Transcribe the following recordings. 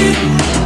you.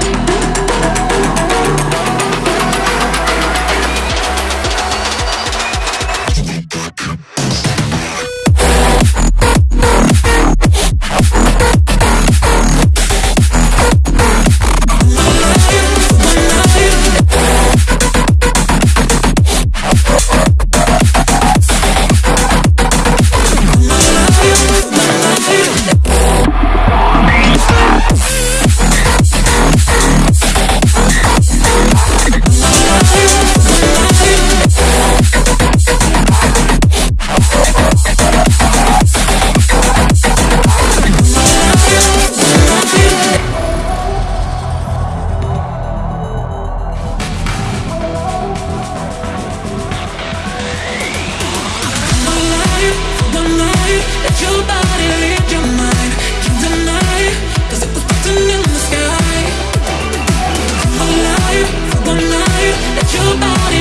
your body